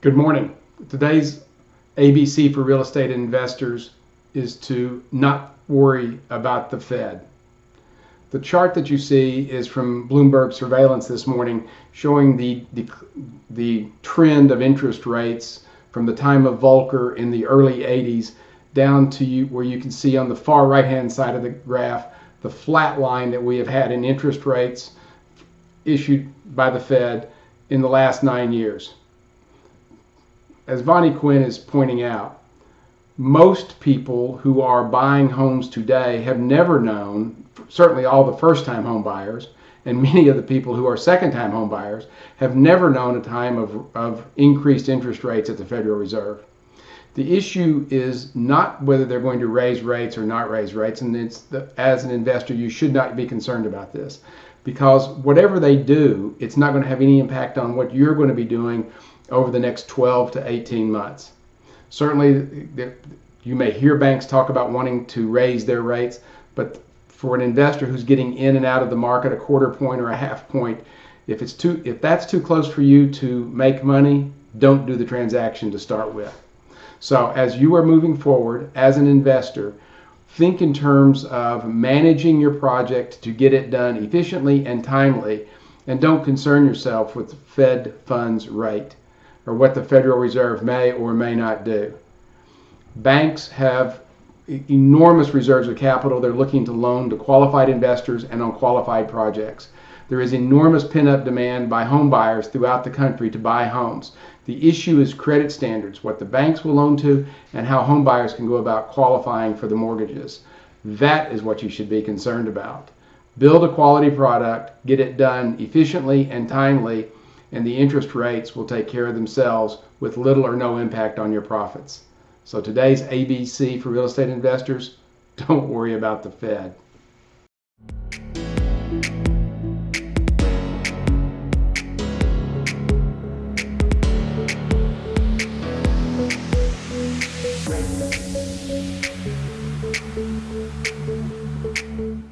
Good morning. Today's ABC for real estate investors is to not worry about the Fed. The chart that you see is from Bloomberg surveillance this morning showing the, the, the trend of interest rates from the time of Volcker in the early 80s down to you, where you can see on the far right hand side of the graph the flat line that we have had in interest rates issued by the Fed in the last nine years as Vonnie Quinn is pointing out, most people who are buying homes today have never known, certainly all the first time home buyers, and many of the people who are second time home buyers have never known a time of, of increased interest rates at the Federal Reserve. The issue is not whether they're going to raise rates or not raise rates, and the, as an investor, you should not be concerned about this because whatever they do, it's not going to have any impact on what you're going to be doing over the next 12 to 18 months. Certainly, you may hear banks talk about wanting to raise their rates, but for an investor who's getting in and out of the market a quarter point or a half point, if it's too if that's too close for you to make money, don't do the transaction to start with. So as you are moving forward as an investor, think in terms of managing your project to get it done efficiently and timely, and don't concern yourself with Fed funds rate or what the Federal Reserve may or may not do. Banks have enormous reserves of capital they're looking to loan to qualified investors and on qualified projects. There is enormous pent-up demand by home buyers throughout the country to buy homes. The issue is credit standards, what the banks will loan to, and how home buyers can go about qualifying for the mortgages. That is what you should be concerned about. Build a quality product, get it done efficiently and timely, and the interest rates will take care of themselves with little or no impact on your profits. So today's ABC for real estate investors, don't worry about the Fed. Thank you.